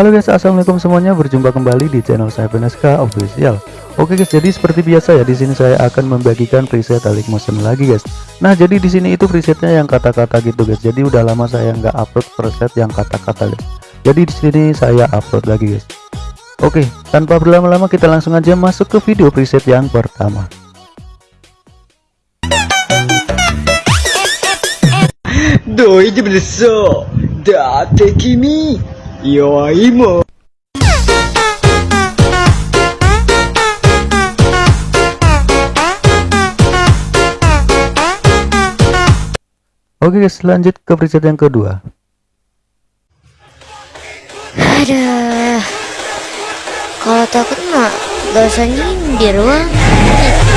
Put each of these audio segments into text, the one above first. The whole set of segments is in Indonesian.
Halo guys, assalamualaikum semuanya. Berjumpa kembali di channel saya Beneska Official. Oke guys, jadi seperti biasa ya di sini saya akan membagikan preset Alik Motion lagi guys. Nah jadi di sini itu presetnya yang kata-kata gitu guys. Jadi udah lama saya nggak upload preset yang kata-kata guys. Jadi di sini saya upload lagi guys. Oke, tanpa berlama-lama kita langsung aja masuk ke video preset yang pertama. Doi di beneso, date kimi, yo imo. Oke guys, lanjut ke preset yang kedua. Aduh, kalau takut mah gak usah nyindir wah.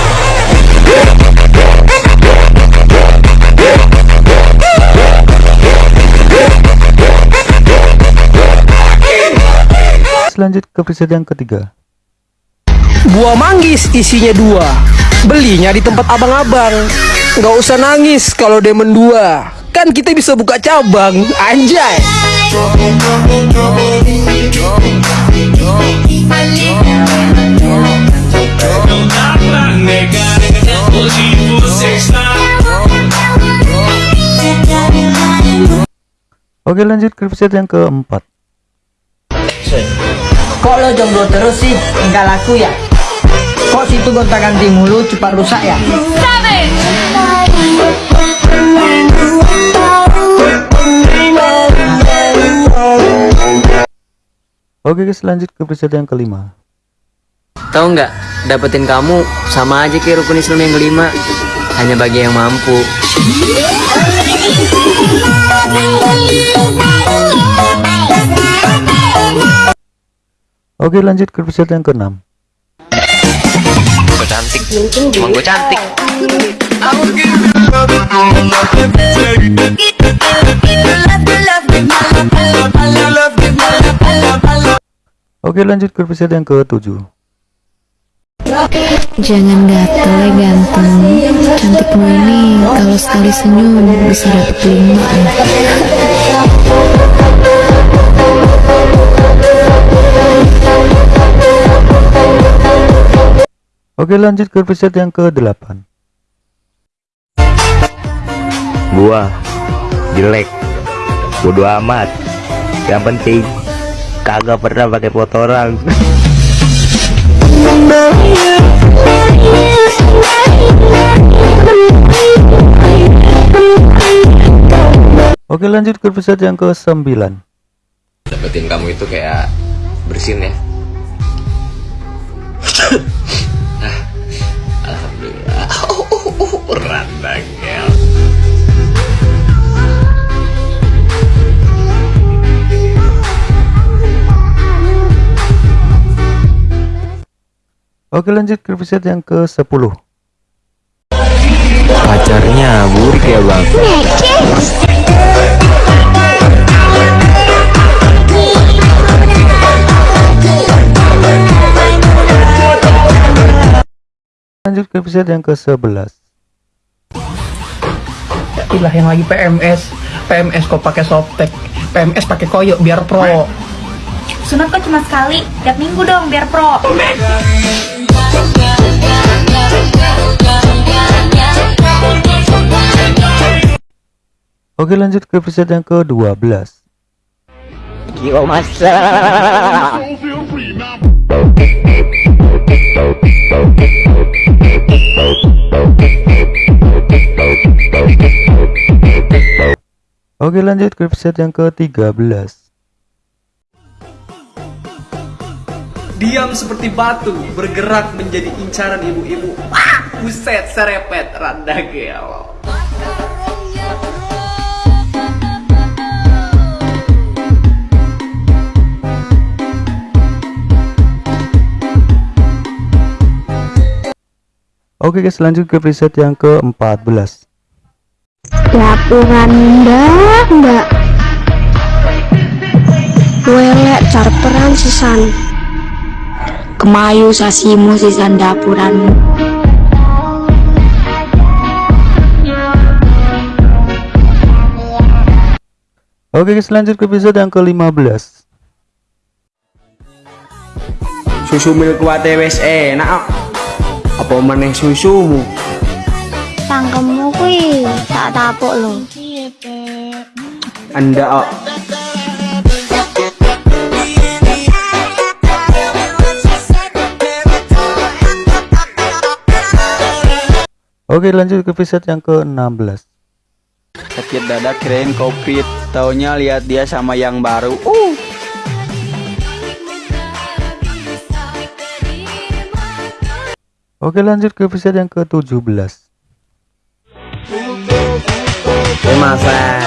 Selanjut ke preset yang ketiga. Buah manggis isinya dua. Belinya di tempat abang-abang. Nggak usah nangis kalau demen dua Kan kita bisa buka cabang Anjay. Oke lanjut ke preset yang keempat. Kok lo jomblo terus sih? Enggak laku ya? Kok situ gonta ganti mulu cepat rusak ya? Oke guys, lanjut ke preset yang kelima. Tahu nggak, dapetin kamu sama aja kayak rukun Islam yang kelima, hanya bagi yang mampu. Oke lanjut ke preset yang keenam. Gue cantik, emang gue cantik. Oke lanjut ke preset yang ketujuh. Jangan gatel ya ganteng, cantikmu ini kalau sekali senyum bisa dapet lima. Oke lanjut ke preset yang ke-8 gua jelek. Bodo amat. Yang penting kagak pernah pakai foto orang Oke lanjut ke preset yang ke-9 dapetin kamu itu kayak bersin ya Oke lanjut ke preset yang ke-10 pacarnya burik ya bang. Lanjut ke preset yang ke-11 Ilah yang lagi PMS, PMS kok pakai softtek, PMS pakai koyok biar pro. Sunat kok cuma sekali, tiap minggu dong biar pro. Oke lanjut ke preset yang ke-12 Kio masa Oke lanjut ke preset yang ke-13 Diam seperti batu Bergerak menjadi incaran ibu-ibu. Wah, Buset serepet Randa gelo Oke guys lanjut ke preset yang ke-14 Laporan ndak ndak. Welek carperan sisan. Kemayu sasimu sisan dapuran. Oke guys lanjut ke episode yang ke-15 Susu milk wae wis enak kok. Apa meneh susumu? Cangkemmu kuwi tak tapuk lho. Anda kok. Oke lanjut ke episode yang ke-16 Sakit dada kirain covid Taunya lihat dia sama yang baru Uh Oke lanjut ke episode yang ke-17 Eh masa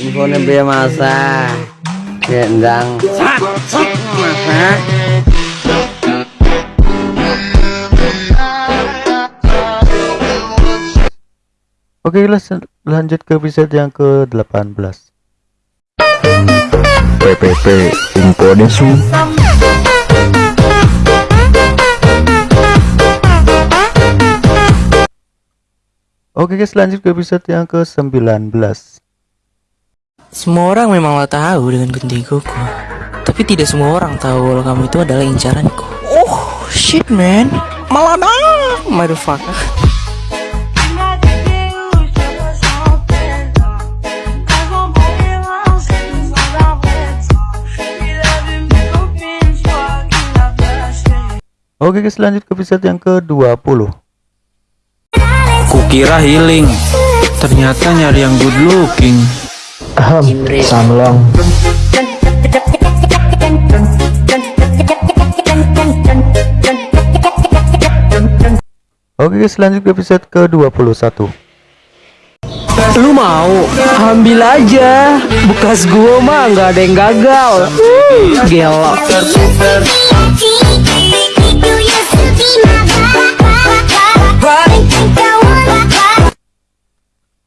Infonya biar masa Ya endang Masa Oke guys lanjut ke episode yang ke-18 PPP Info Desu Oke guys lanjut ke episode yang ke-19 Semua orang memanglah tahu dengan guntingku Tapi tidak semua orang tahu kalau kamu itu adalah incaranku. Oh shit man. Malada Motherfucker. Oke guys lanjut ke episode yang ke-20 Kukira healing Ternyata nyari yang good looking Ahem Samlong Oke guys lanjut ke episode ke-21 Lu mau? Ambil aja. Bekas gua mah nggak ada yang gagal. Uh, Gelo.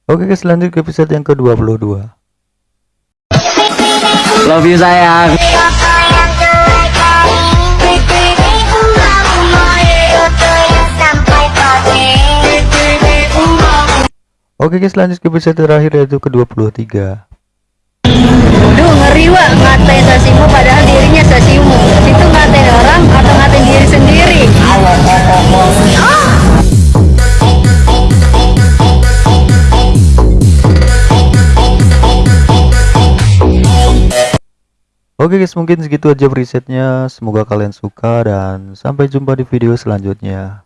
Oke guys lanjut ke episode yang ke-22 Love you sayang. Oke guys lanjut ke episode terakhir yaitu ke-23 Duh ngeri wak. Ngatain sasimu padahal dirinya sasimu. Itu ngatain orang atau ngatain diri sendiri? Oke guys mungkin segitu aja presetnya. Semoga kalian suka dan sampai jumpa di video selanjutnya